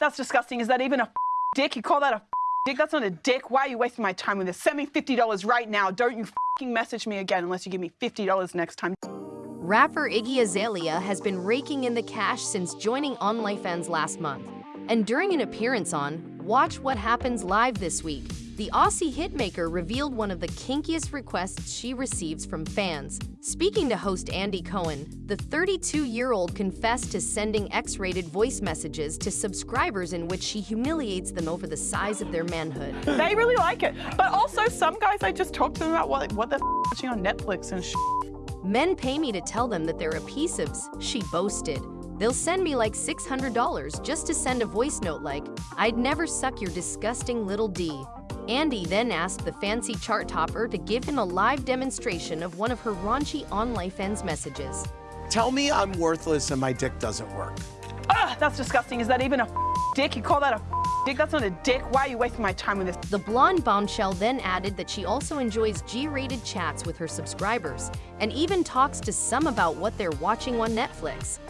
That's disgusting. Is that even a dick? You call that a dick? That's not a dick. Why are you wasting my time with this? Send me $50 right now. Don't you fucking message me again unless you give me $50 next time. Rapper Iggy Azalea has been raking in the cash since joining on OnlyFans last month. And during an appearance on Watch What Happens Live this week, the Aussie hitmaker revealed one of the kinkiest requests she receives from fans. Speaking to host Andy Cohen, the 32-year-old confessed to sending X-rated voice messages to subscribers in which she humiliates them over the size of their manhood. They really like it. But also, some guys, I just talk to them about what, what they're watching on Netflix and Men pay me to tell them that they're a piece of she boasted. They'll send me like $600 just to send a voice note like, I'd never suck your disgusting little D. Andy then asked the fancy chart topper to give him a live demonstration of one of her raunchy OnlyFans messages. Tell me I'm worthless and my dick doesn't work. Ugh, that's disgusting. Is that even a dick? You call that a dick? That's not a dick. Why are you wasting my time with this? The blonde bombshell then added that she also enjoys G-rated chats with her subscribers and even talks to some about what they're watching on Netflix.